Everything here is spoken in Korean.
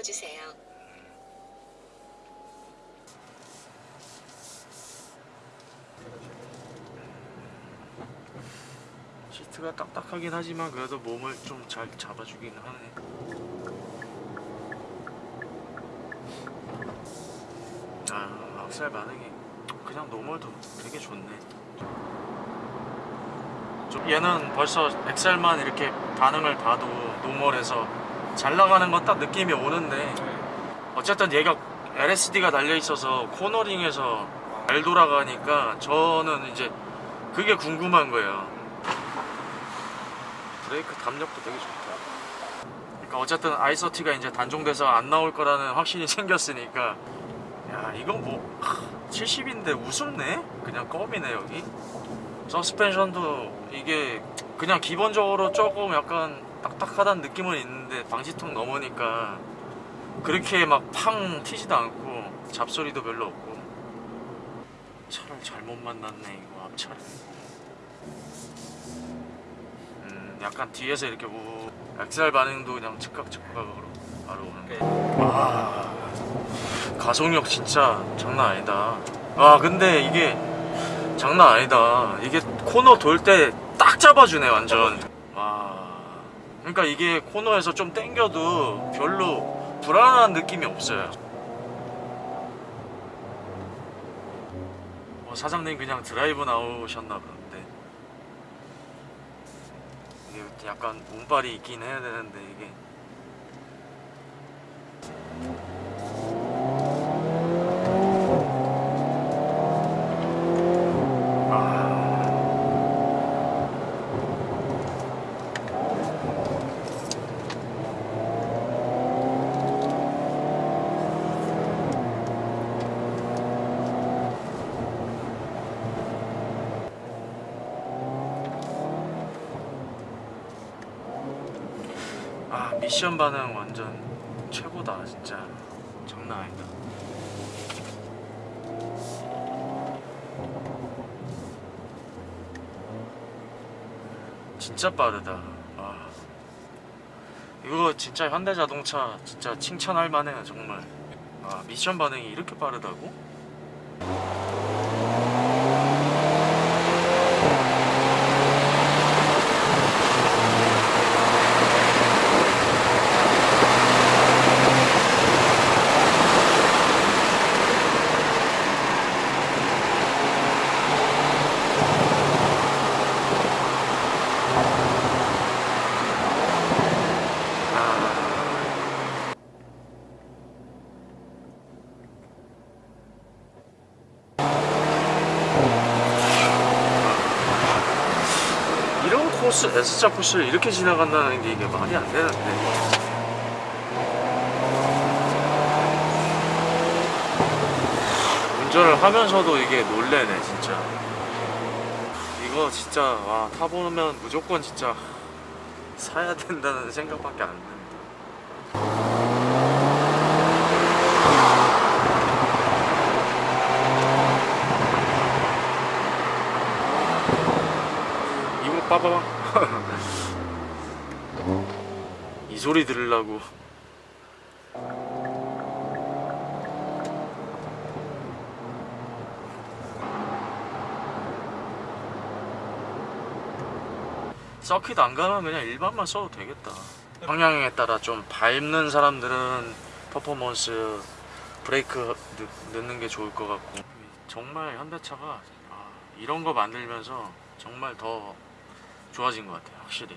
넣어주세요. 시트가 딱딱하긴 하지만 그래도 몸을 좀 잘 잡아주긴 하네. 아, 악셀 반응이 그냥 노멀도 되게 좋네. 좀 얘는 벌써 엑셀만 이렇게 반응을 봐도 노멀에서 잘 나가는 건 딱 느낌이 오는데 어쨌든 얘가 LSD가 달려 있어서 코너링에서 잘 돌아가니까 저는 이제 그게 궁금한 거예요. 브레이크 담력도 되게 좋다. 그러니까 어쨌든 아이서티가 이제 단종돼서 안 나올 거라는 확신이 생겼으니까 야 이건 뭐 70인데 우습네? 그냥 껌이네 여기. 서스펜션도 이게 그냥 기본적으로 조금 약간 딱딱하다는 느낌은 있는데 방지턱 넘으니까 그렇게 막 팡 튀지도 않고 잡소리도 별로 없고. 차를 잘못 만났네 이거 앞차를. 음 약간 뒤에서 이렇게 우 엑셀 반응도 그냥 즉각 즉각으로 바로 오는데 와 가속력 진짜 장난 아니다. 아 근데 이게 장난 아니다. 이게 코너 돌 때 딱 잡아주네 완전. 와 그러니까 이게 코너에서 좀 당겨도 별로 불안한 느낌이 없어요. 뭐 사장님 그냥 드라이브 나오셨나 보는데. 이게 약간 운발이 있긴 해야 되는데 이게 아 미션 반응 완전 최고다 진짜. 장난 아니다. 진짜 빠르다. 와. 이거 진짜 현대자동차 진짜 칭찬할 만해요 정말. 아 미션 반응이 이렇게 빠르다고? 이런 코스 S자 코스를 이렇게 지나간다는 게 이게 말이 안 되는데. 운전을 하면서도 이게 놀래네 진짜. 이거 진짜 와 타보면 무조건 진짜 사야 된다는 생각밖에 안 듭니 빠바방 이 소리 들으려고. 서킷 안 가면 그냥 일반만 써도 되겠다. 방향에 따라 좀 밟는 사람들은 퍼포먼스 브레이크 넣, 넣는 게 좋을 것 같고. 정말 현대차가 아, 이런 거 만들면서 정말 더 좋아진 것 같아요 확실히